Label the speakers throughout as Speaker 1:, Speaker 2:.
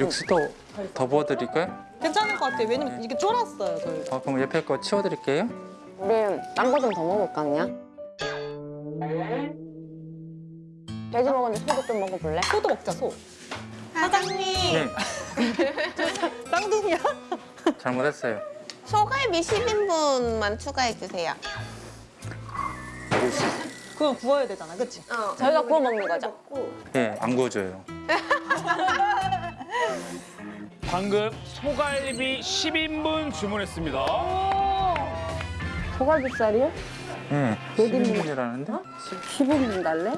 Speaker 1: 육수도 더 부어드릴까요?
Speaker 2: 괜찮을 것 같아요. 왜냐면 이게 쫄았어요, 저희.
Speaker 1: 어, 그럼 옆에 거 치워드릴게요.
Speaker 3: 우리 딴 거 좀 더 먹을까 그냥? 돼지 먹었는데 소도 좀 먹어볼래?
Speaker 2: 소도 먹자, 소. 사장님,
Speaker 1: 네,
Speaker 2: 쌍둥이야?
Speaker 1: 잘못했어요.
Speaker 4: 소갈비 10인분만 추가해 주세요.
Speaker 2: 그건 구워야 되잖아, 그치?
Speaker 3: 저희가 구워 먹는 거죠?
Speaker 1: 예, 안 구워줘요.
Speaker 5: 방금 소갈비 10인분 주문했습니다.
Speaker 3: 소갈비살이요?
Speaker 1: 예, 10인분이라는데?
Speaker 3: 15분 달래?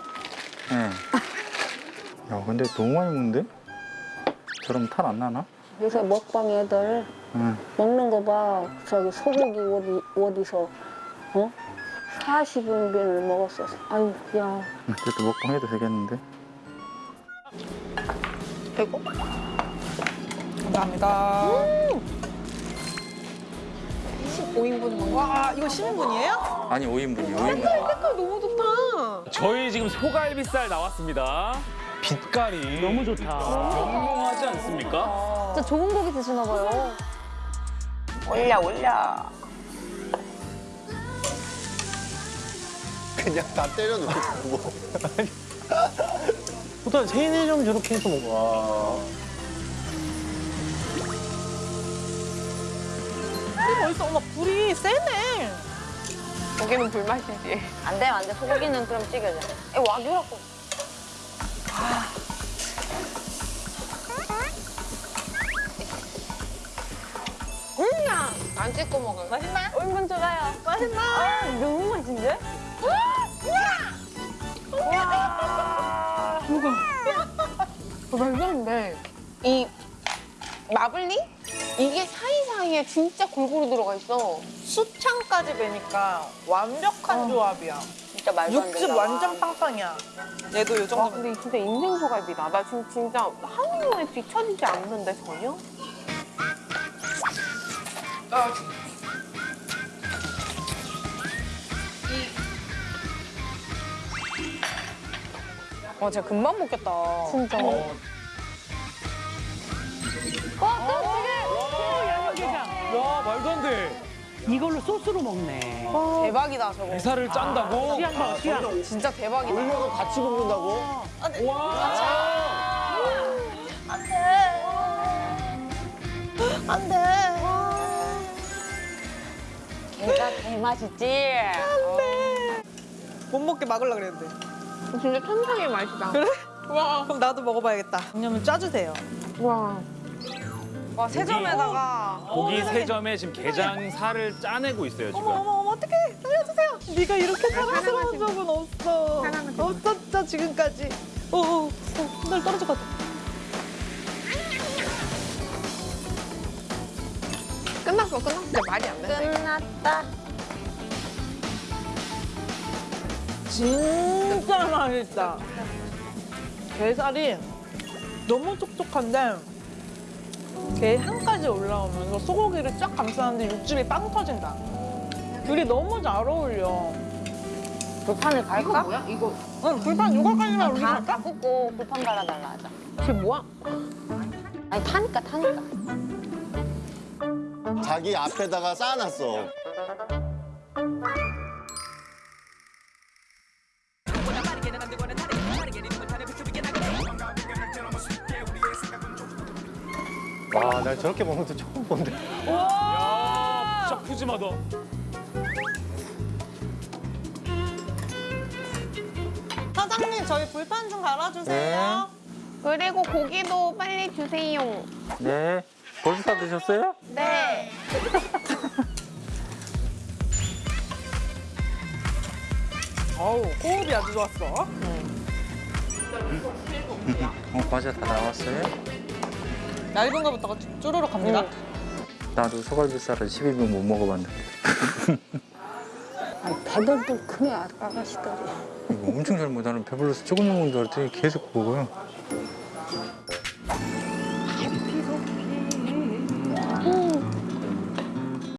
Speaker 1: 예. 야, 근데 너무 많이 먹는데? 저럼 탈 안 나나?
Speaker 3: 요새 먹방 애들
Speaker 1: 응.
Speaker 3: 먹는 거 봐. 저기 소고기 어디, 어디서 어? 40인분을 먹었어. 아유, 야.
Speaker 1: 응, 그래도 먹방 해도 되겠는데?
Speaker 2: 감사합니다. 15인분. 와, 이거 10인분이에요?
Speaker 1: 아니, 5인분이요, 5인분.
Speaker 2: 너무 좋다.
Speaker 5: 저희 지금 소갈비살 나왔습니다. 빛깔이 너무 좋다. 영롱하지 않습니까?
Speaker 3: 진짜 좋은 고기 드시나 봐요.
Speaker 4: 올려 올려.
Speaker 6: 그냥 다 때려놓고 뭐.
Speaker 7: 보통 세네 점 저렇게 해서 먹어.
Speaker 2: 멋있어. 어머, 불이 세네.
Speaker 4: 고기는 불맛이지.
Speaker 3: 안 돼, 안 돼. 소고기는 그럼 찌개져. 에, 와규라고.
Speaker 4: 안 찍고 먹어. 맛있나?
Speaker 3: 얼른 좋아요. 맛있나? 아, 너무 맛있는데?
Speaker 4: 어, 말도 안 돼. 이 마블링? 이게 사이사이에 진짜 골고루 들어가 있어.
Speaker 2: 수창까지 배니까 완벽한 조합이야.
Speaker 3: 진짜 말도 안.
Speaker 2: 육즙 완전 빵빵이야. 얘도 요
Speaker 4: 와,
Speaker 2: 정도면.
Speaker 4: 아, 근데 진짜 인생 소갈비다. 나 지금 진짜 한 번에 뒤처지지 않는데 전혀?
Speaker 2: 와, 진짜 금방 먹겠다.
Speaker 3: 진짜.
Speaker 5: 와 말도 안 돼.
Speaker 7: 이걸로 소스로 먹네.
Speaker 4: 대박이다, 저거.
Speaker 5: 대사를 짠다고?
Speaker 7: 취향 봐, 취향.
Speaker 4: 진짜 대박이다.
Speaker 6: 올려서 같이 먹는다고?
Speaker 5: 와.
Speaker 2: 안 돼.
Speaker 3: 걔가 개맛있지?
Speaker 2: 못 먹게 막으려 그랬는데.
Speaker 4: 진짜 천상의 맛이다.
Speaker 2: 그래? 와. 그럼 나도 먹어봐야겠다. 양념을 짜주세요.
Speaker 4: 와. 와, 세점에다가.
Speaker 5: 고기 세 점에 지금 게장 살을 짜내고 있어요
Speaker 2: 어머,
Speaker 5: 지금.
Speaker 2: 어머, 어머, 어떡해. 살려주세요. 네가 이렇게 사랑스러운 적은 없어. 없었죠, 지금까지. 오, 오, 날 떨어질 것 같아.
Speaker 4: 끝났어, 끝났어. 진짜 말이 안 된다. 이거.
Speaker 3: 끝났다.
Speaker 2: 진짜 맛있다. 게살이 너무 촉촉한데 게 향까지 올라오면서 소고기를 쫙 감싸는데 육즙이 빵 터진다. 둘이 너무 잘 어울려.
Speaker 3: 불판을 갈까?
Speaker 4: 뭐야? 이거.
Speaker 2: 응, 불판 육각까지만 우리
Speaker 3: 다? 다 굽고 불판 갈아달라 하자.
Speaker 2: 그게 뭐야?
Speaker 3: 아니, 타니까, 타니까.
Speaker 6: 자기 앞에다가 쌓아놨어.
Speaker 7: 와, 나 저렇게 먹는 거 처음 본데.
Speaker 5: 야 진짜 푸짐하다.
Speaker 2: 사장님, 저희 불판 좀 갈아주세요.
Speaker 4: 그리고 고기도 빨리 주세요.
Speaker 1: 네. 벌써 다 드셨어요?
Speaker 4: 네.
Speaker 2: 어우, 호흡이 아주 좋았어.
Speaker 1: 어, 과자 다 나왔어요?
Speaker 2: 얇은 거부터 쪼르륵 갑니다.
Speaker 1: 나도 소갈비살을 12분 못 먹어봤는데.
Speaker 3: 아니, 배들도 크네, 아- 아가씨들이.
Speaker 1: 이거 엄청 잘 먹어. 나는 배불러서 조금 먹는 줄 알았더니 계속 먹어요.